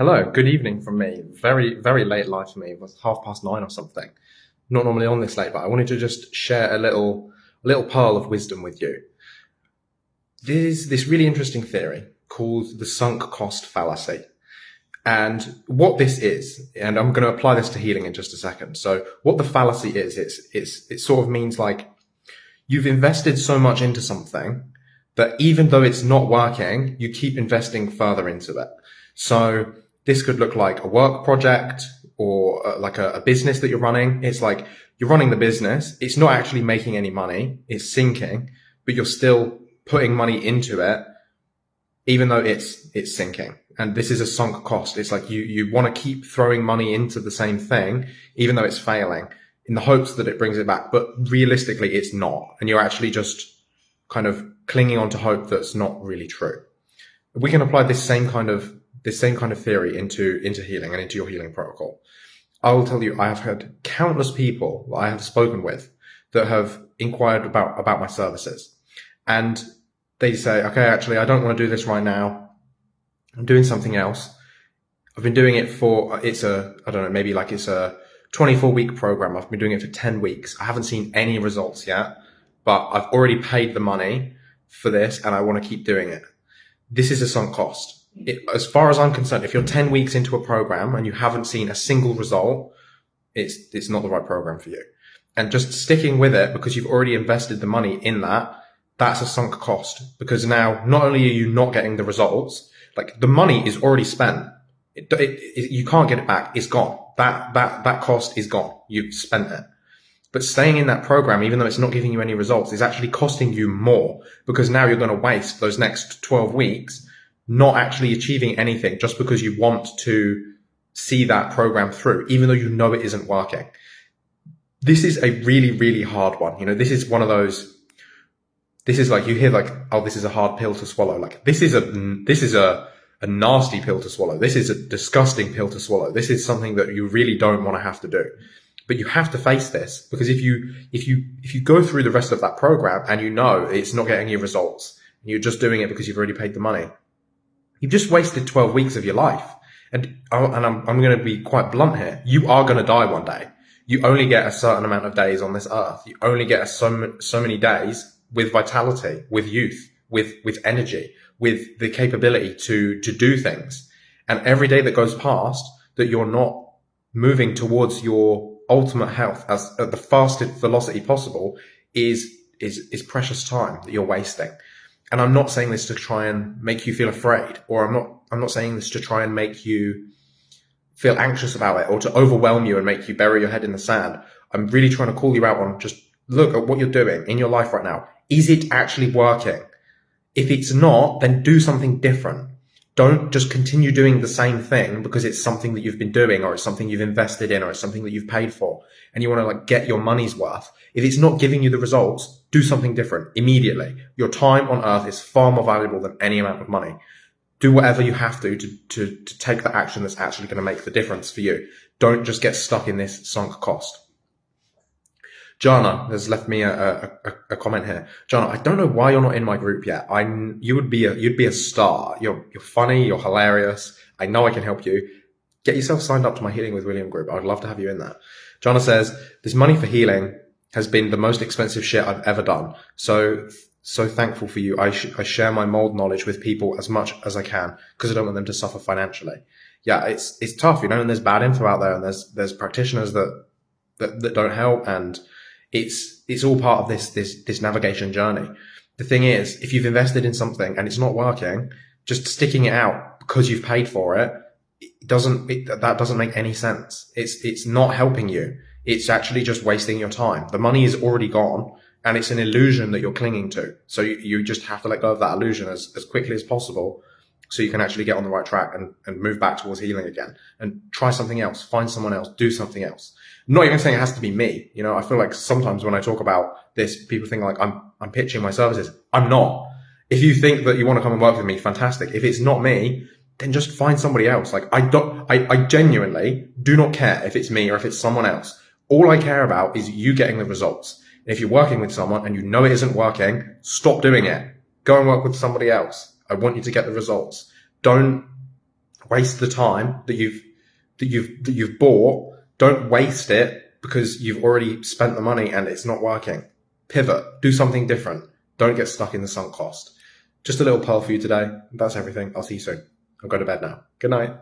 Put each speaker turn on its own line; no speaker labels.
Hello, good evening from me. Very, very late live for me. It was half past nine or something. Not normally on this late, but I wanted to just share a little, a little pearl of wisdom with you. There's this really interesting theory called the sunk cost fallacy. And what this is, and I'm going to apply this to healing in just a second. So what the fallacy is, it's, it's, it sort of means like you've invested so much into something that even though it's not working, you keep investing further into it. So this could look like a work project or uh, like a, a business that you're running. It's like you're running the business. It's not actually making any money. It's sinking, but you're still putting money into it, even though it's, it's sinking. And this is a sunk cost. It's like you, you want to keep throwing money into the same thing, even though it's failing in the hopes that it brings it back. But realistically, it's not. And you're actually just kind of clinging on to hope that's not really true. We can apply this same kind of this same kind of theory into, into healing and into your healing protocol. I will tell you, I have had countless people that I have spoken with that have inquired about, about my services. And they say, okay, actually, I don't want to do this right now. I'm doing something else. I've been doing it for, it's a, I don't know, maybe like it's a 24 week program. I've been doing it for 10 weeks. I haven't seen any results yet, but I've already paid the money for this and I want to keep doing it. This is a sunk cost it, as far as I'm concerned, if you're 10 weeks into a program and you haven't seen a single result, it's, it's not the right program for you. And just sticking with it because you've already invested the money in that, that's a sunk cost because now not only are you not getting the results, like the money is already spent. It, it, you can't get it back. It's gone. That, that, that cost is gone. You've spent it. But staying in that program, even though it's not giving you any results, is actually costing you more because now you're going to waste those next 12 weeks not actually achieving anything just because you want to see that program through, even though you know it isn't working. This is a really, really hard one. You know, this is one of those, this is like, you hear like, oh, this is a hard pill to swallow. Like this is a, this is a, a nasty pill to swallow. This is a disgusting pill to swallow. This is something that you really don't want to have to do. But you have to face this because if you, if you, if you go through the rest of that program and you know it's not getting you results, and you're just doing it because you've already paid the money, You've just wasted 12 weeks of your life. And, oh, and I'm, I'm going to be quite blunt here. You are going to die one day. You only get a certain amount of days on this earth. You only get so, so many days with vitality, with youth, with, with energy, with the capability to, to do things. And every day that goes past that you're not moving towards your ultimate health as at the fastest velocity possible is, is, is precious time that you're wasting and I'm not saying this to try and make you feel afraid, or I'm not, I'm not saying this to try and make you feel anxious about it or to overwhelm you and make you bury your head in the sand. I'm really trying to call you out on just look at what you're doing in your life right now. Is it actually working? If it's not, then do something different. Don't just continue doing the same thing because it's something that you've been doing or it's something you've invested in or it's something that you've paid for and you want to like get your money's worth. If it's not giving you the results, do something different immediately. Your time on earth is far more valuable than any amount of money. Do whatever you have to to, to, to take the action that's actually going to make the difference for you. Don't just get stuck in this sunk cost. Jana has left me a, a, a, comment here. Jana, I don't know why you're not in my group yet. I you would be a you'd be a star. You're you're funny. You're hilarious. I know I can help you. Get yourself signed up to my Healing with William group. I'd love to have you in that. Jana says this money for healing has been the most expensive shit I've ever done. So so thankful for you. I sh- I share my mold knowledge with people as much as I can because I don't want them to suffer financially. Yeah, it's it's tough, you know. And there's bad info out there, and there's there's practitioners that that, that don't help and it's, it's all part of this, this, this navigation journey. The thing is, if you've invested in something and it's not working, just sticking it out because you've paid for it, it doesn't, it, that doesn't make any sense. It's, it's not helping you. It's actually just wasting your time. The money is already gone and it's an illusion that you're clinging to. So you, you just have to let go of that illusion as, as quickly as possible so you can actually get on the right track and, and move back towards healing again and try something else, find someone else, do something else. Not even saying it has to be me. You know, I feel like sometimes when I talk about this, people think like I'm, I'm pitching my services. I'm not. If you think that you want to come and work with me, fantastic. If it's not me, then just find somebody else. Like I don't, I, I genuinely do not care if it's me or if it's someone else. All I care about is you getting the results. And if you're working with someone and you know it isn't working, stop doing it. Go and work with somebody else. I want you to get the results. Don't waste the time that you've that you've that you've bought. Don't waste it because you've already spent the money and it's not working. Pivot, do something different. Don't get stuck in the sunk cost. Just a little pearl for you today. That's everything. I'll see you soon. I'll go to bed now. Good night.